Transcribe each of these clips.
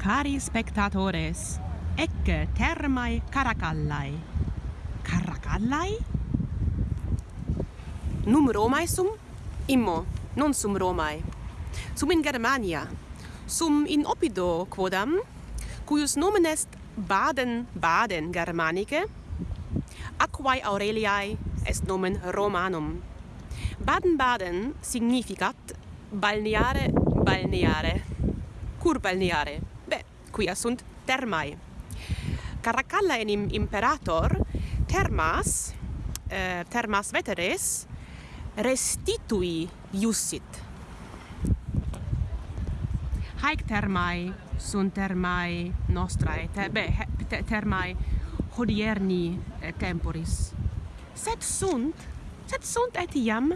Cari spectatores, ecce termae caracallae. Caracallae? Num Romae sum? Immo, non sum Romae. Sum in Germania. Sum in Oppido, quodam, cuius nomen est Baden-Baden Germanice, aquae Aureliae est nomen Romanum. Baden-Baden significat balneare balneare, cur balneare quia sunt thermae. Caracalla enim imperator thermas eh, thermas veteres restitui iussit. Haec thermae sunt thermae nostrae, te, be, te, thermae hodierni eh, temporis. Sed sunt, sed sunt etiam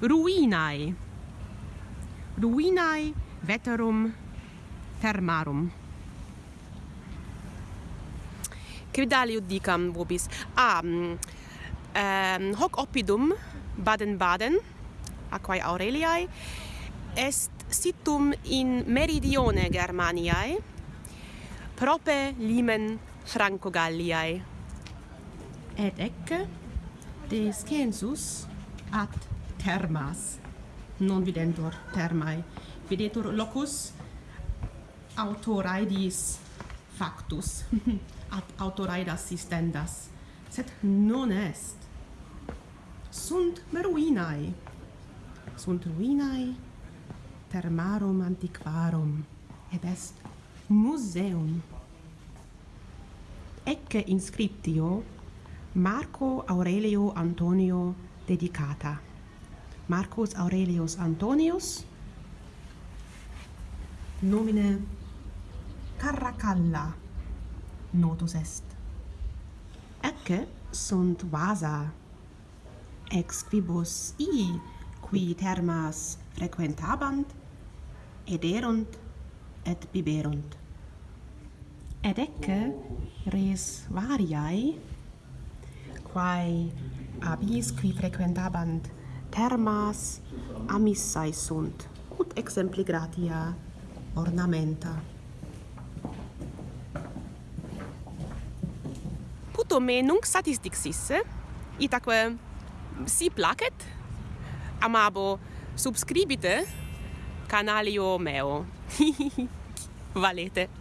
ruinae. Ruinae veterum fermarum. Cridaliu dicam vobis. A ah, um, hoc oppidum Baden-Baden aquae Aureliae est situm in meridione Germaniae prope limen Franco-Galliae. Et ecce de scensus ad termas non videntur termae. Videtur locus autoraidis factus, ad autoraidas sistendas, sed non est. Sunt ruinae, sunt ruinae termarum antiquarum, et est museum. Ecce inscriptio Marco Aurelio Antonio dedicata. Marcus Aurelius Antonius nomine calla notus est. Ecce sunt vasa ex quibus ii qui termas frequentabant ederunt et biberunt et ecce res variae quae abis qui frequentabant termas amissae sunt ut exempli gratia ornamenta auto me nunc satis dixisse eh? itaque si placet amabo subscribite canalio meo valete.